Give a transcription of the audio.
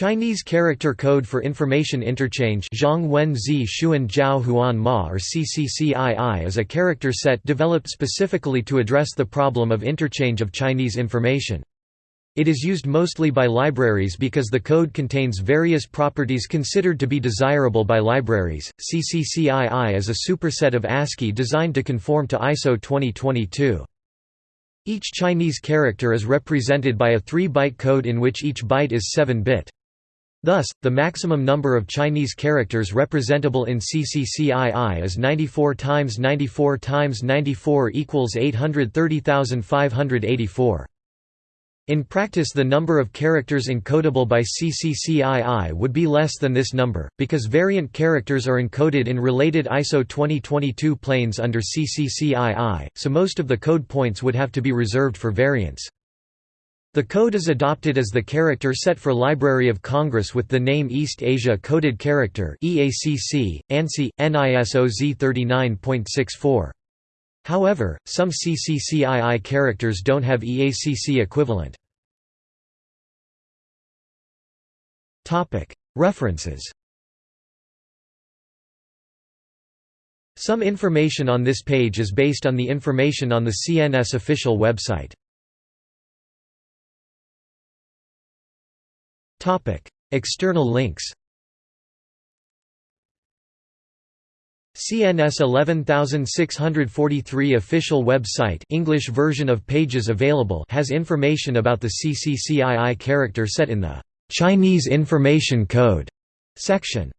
Chinese Character Code for Information Interchange or CCCII is a character set developed specifically to address the problem of interchange of Chinese information. It is used mostly by libraries because the code contains various properties considered to be desirable by libraries. CCCII is a superset of ASCII designed to conform to ISO 2022. Each Chinese character is represented by a 3-byte code in which each byte is 7-bit. Thus, the maximum number of Chinese characters representable in CCCII is 94 times 94 times 94 equals 830,584. In practice the number of characters encodable by CCCII would be less than this number, because variant characters are encoded in related ISO 2022 planes under CCCII, so most of the code points would have to be reserved for variants. The code is adopted as the character set for Library of Congress with the name East Asia Coded Character EACC, ANSI, NISOZ 39.64. However, some CCCII characters don't have EACC equivalent. References Some information on this page is based on the information on the CNS official website. External links CNS 11643 official website English version of pages available has information about the CCCII character set in the Chinese Information Code section